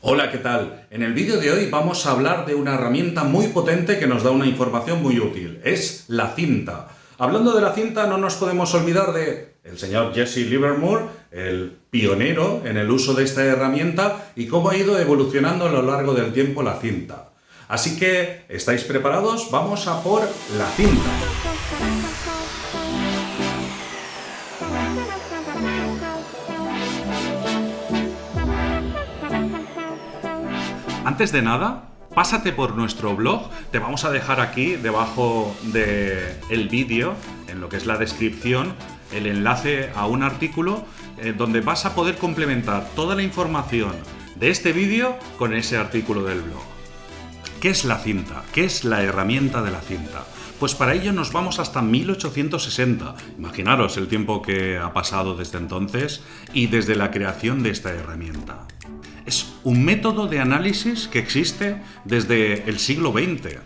Hola, ¿qué tal? En el vídeo de hoy vamos a hablar de una herramienta muy potente que nos da una información muy útil. Es la cinta. Hablando de la cinta no nos podemos olvidar de el señor Jesse Livermore, el pionero en el uso de esta herramienta y cómo ha ido evolucionando a lo largo del tiempo la cinta. Así que, ¿estáis preparados? Vamos a por la cinta. Antes de nada, pásate por nuestro blog, te vamos a dejar aquí debajo del vídeo, en lo que es la descripción, el enlace a un artículo eh, donde vas a poder complementar toda la información de este vídeo con ese artículo del blog. ¿Qué es la cinta? ¿Qué es la herramienta de la cinta? Pues para ello nos vamos hasta 1860. Imaginaros el tiempo que ha pasado desde entonces y desde la creación de esta herramienta. Es un método de análisis que existe desde el siglo XX.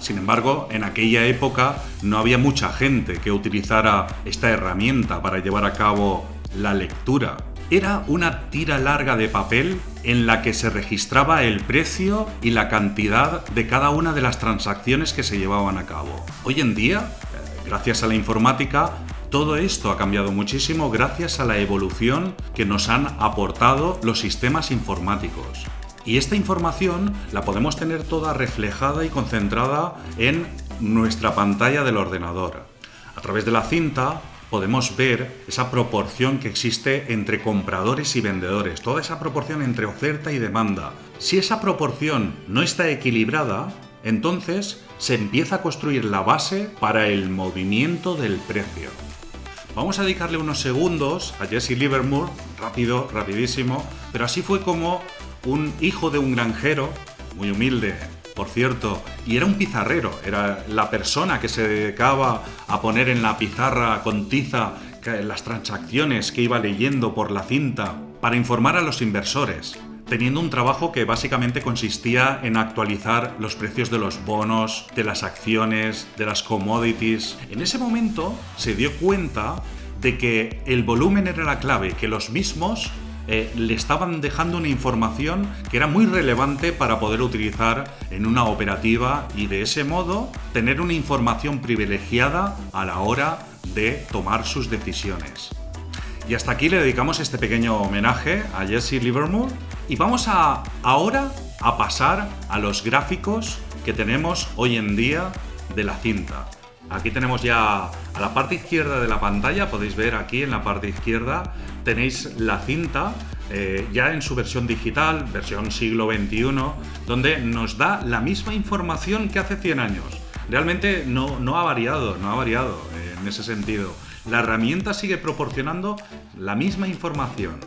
Sin embargo, en aquella época no había mucha gente que utilizara esta herramienta para llevar a cabo la lectura. Era una tira larga de papel en la que se registraba el precio y la cantidad de cada una de las transacciones que se llevaban a cabo. Hoy en día, gracias a la informática, todo esto ha cambiado muchísimo gracias a la evolución que nos han aportado los sistemas informáticos. Y esta información la podemos tener toda reflejada y concentrada en nuestra pantalla del ordenador. A través de la cinta podemos ver esa proporción que existe entre compradores y vendedores, toda esa proporción entre oferta y demanda. Si esa proporción no está equilibrada, entonces se empieza a construir la base para el movimiento del precio. Vamos a dedicarle unos segundos a Jesse Livermore, rápido, rapidísimo, pero así fue como un hijo de un granjero, muy humilde, por cierto, y era un pizarrero, era la persona que se dedicaba a poner en la pizarra con tiza las transacciones que iba leyendo por la cinta para informar a los inversores teniendo un trabajo que básicamente consistía en actualizar los precios de los bonos, de las acciones, de las commodities. En ese momento se dio cuenta de que el volumen era la clave, que los mismos eh, le estaban dejando una información que era muy relevante para poder utilizar en una operativa y de ese modo tener una información privilegiada a la hora de tomar sus decisiones. Y hasta aquí le dedicamos este pequeño homenaje a Jesse Livermore y vamos ahora a pasar a los gráficos que tenemos hoy en día de la cinta. Aquí tenemos ya a la parte izquierda de la pantalla, podéis ver aquí en la parte izquierda tenéis la cinta eh, ya en su versión digital, versión siglo XXI, donde nos da la misma información que hace 100 años. Realmente no, no ha variado, no ha variado eh, en ese sentido. La herramienta sigue proporcionando la misma información.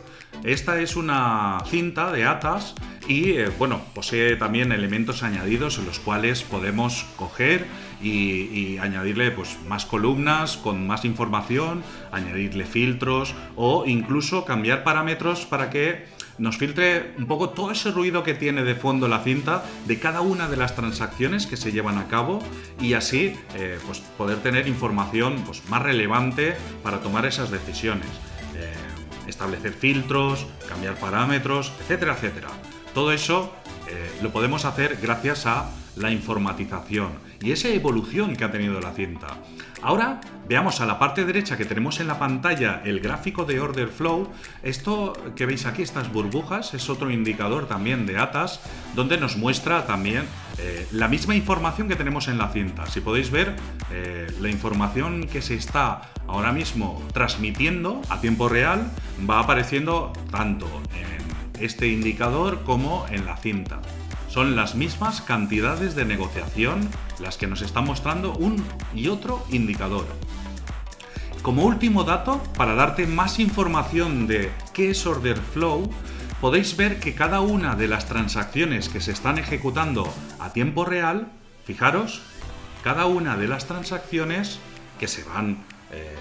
Esta es una cinta de atas y eh, bueno, posee también elementos añadidos en los cuales podemos coger y, añadirle pues, más columnas con más información, añadirle filtros o incluso cambiar parámetros para que nos filtre un poco todo ese ruido que tiene de fondo la cinta de cada una de las transacciones que se llevan a cabo y así eh, pues poder tener información pues, más relevante para tomar esas decisiones. Eh, establecer filtros, cambiar parámetros, etcétera, etcétera. Todo eso eh, lo podemos hacer gracias a la informatización y esa evolución que ha tenido la cinta. Ahora veamos a la parte derecha que tenemos en la pantalla el gráfico de order flow. Esto que veis aquí, estas burbujas, es otro indicador también de ATAS, donde nos muestra también eh, la misma información que tenemos en la cinta. Si podéis ver, eh, la información que se está ahora mismo transmitiendo a tiempo real va apareciendo tanto en este indicador como en la cinta. Son las mismas cantidades de negociación las que nos están mostrando un y otro indicador. Como último dato, para darte más información de qué es Order Flow, podéis ver que cada una de las transacciones que se están ejecutando a tiempo real, fijaros, cada una de las transacciones que se van eh,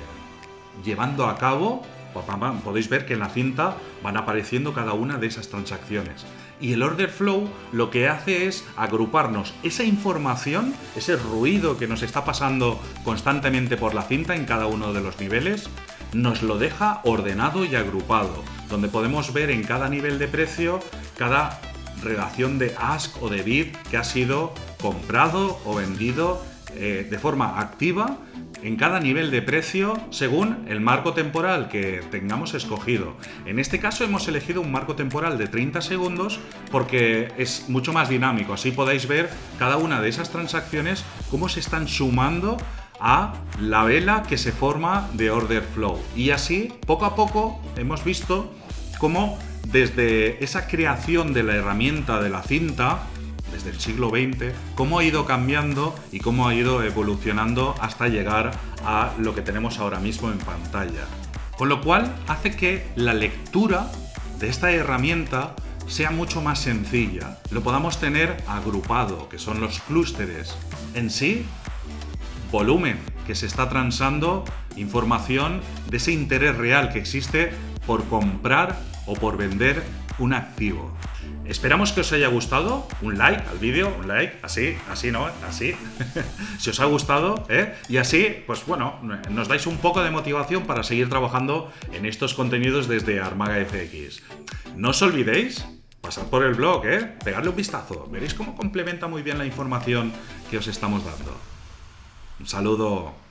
llevando a cabo podéis ver que en la cinta van apareciendo cada una de esas transacciones. Y el order flow lo que hace es agruparnos esa información, ese ruido que nos está pasando constantemente por la cinta en cada uno de los niveles, nos lo deja ordenado y agrupado, donde podemos ver en cada nivel de precio cada relación de ask o de bid que ha sido comprado o vendido eh, de forma activa en cada nivel de precio según el marco temporal que tengamos escogido. En este caso hemos elegido un marco temporal de 30 segundos porque es mucho más dinámico. Así podéis ver cada una de esas transacciones cómo se están sumando a la vela que se forma de order flow. Y así, poco a poco, hemos visto cómo desde esa creación de la herramienta de la cinta desde el siglo XX, cómo ha ido cambiando y cómo ha ido evolucionando hasta llegar a lo que tenemos ahora mismo en pantalla. Con lo cual hace que la lectura de esta herramienta sea mucho más sencilla, lo podamos tener agrupado, que son los clústeres. En sí, volumen, que se está transando información de ese interés real que existe por comprar o por vender un activo. Esperamos que os haya gustado. Un like al vídeo, un like, así, así, ¿no? Así. si os ha gustado, ¿eh? Y así, pues bueno, nos dais un poco de motivación para seguir trabajando en estos contenidos desde Armaga FX. No os olvidéis pasar por el blog, ¿eh? Pegarle un vistazo. Veréis cómo complementa muy bien la información que os estamos dando. Un saludo.